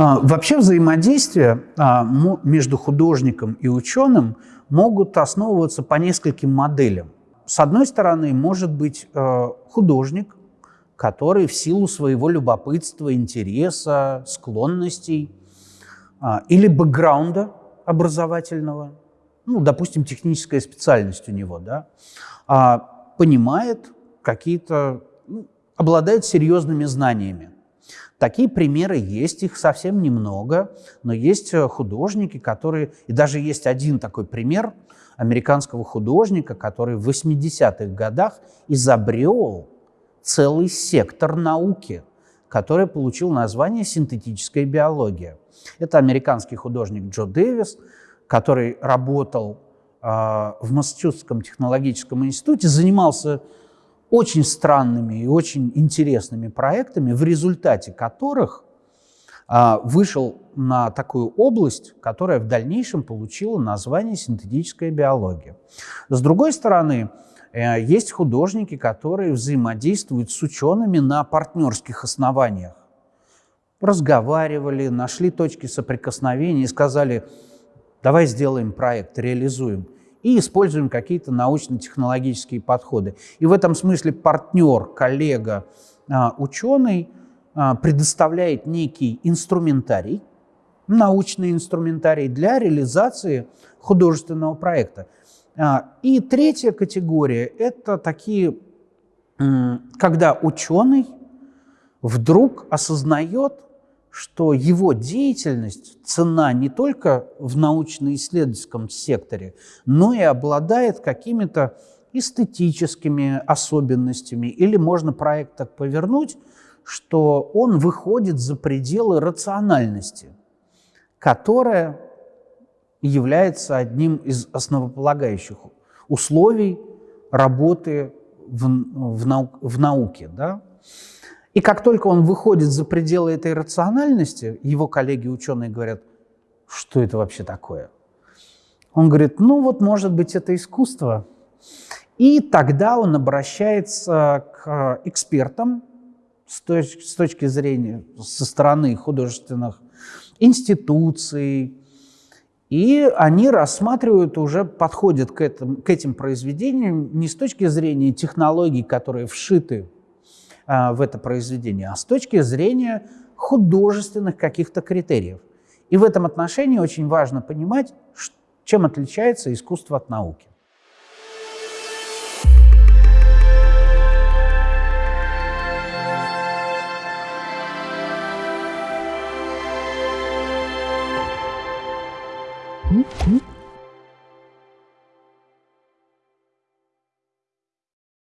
А, вообще взаимодействие а, между художником и ученым могут основываться по нескольким моделям. С одной стороны, может быть а, художник, который в силу своего любопытства, интереса, склонностей или бэкграунда образовательного, ну, допустим, техническая специальность у него, да, понимает какие-то, обладает серьезными знаниями. Такие примеры есть, их совсем немного, но есть э, художники, которые... И даже есть один такой пример американского художника, который в 80-х годах изобрел целый сектор науки, который получил название синтетическая биология. Это американский художник Джо Дэвис, который работал э, в Массачусетском технологическом институте, занимался очень странными и очень интересными проектами, в результате которых а, вышел на такую область, которая в дальнейшем получила название синтетическая биология. С другой стороны, э, есть художники, которые взаимодействуют с учеными на партнерских основаниях. Разговаривали, нашли точки соприкосновения и сказали, давай сделаем проект, реализуем и используем какие-то научно-технологические подходы. И в этом смысле партнер, коллега, а, ученый а, предоставляет некий инструментарий, научный инструментарий для реализации художественного проекта. А, и третья категория – это такие, когда ученый вдруг осознает, что его деятельность цена не только в научно-исследовательском секторе, но и обладает какими-то эстетическими особенностями. Или можно проект так повернуть, что он выходит за пределы рациональности, которая является одним из основополагающих условий работы в, в, нау, в науке. Да? И как только он выходит за пределы этой рациональности, его коллеги-ученые говорят, что это вообще такое? Он говорит, ну вот, может быть, это искусство. И тогда он обращается к экспертам с точки, с точки зрения, со стороны художественных институций, и они рассматривают, уже подходят к, этому, к этим произведениям не с точки зрения технологий, которые вшиты в это произведение, а с точки зрения художественных каких-то критериев. И в этом отношении очень важно понимать, чем отличается искусство от науки. Mm-hmm.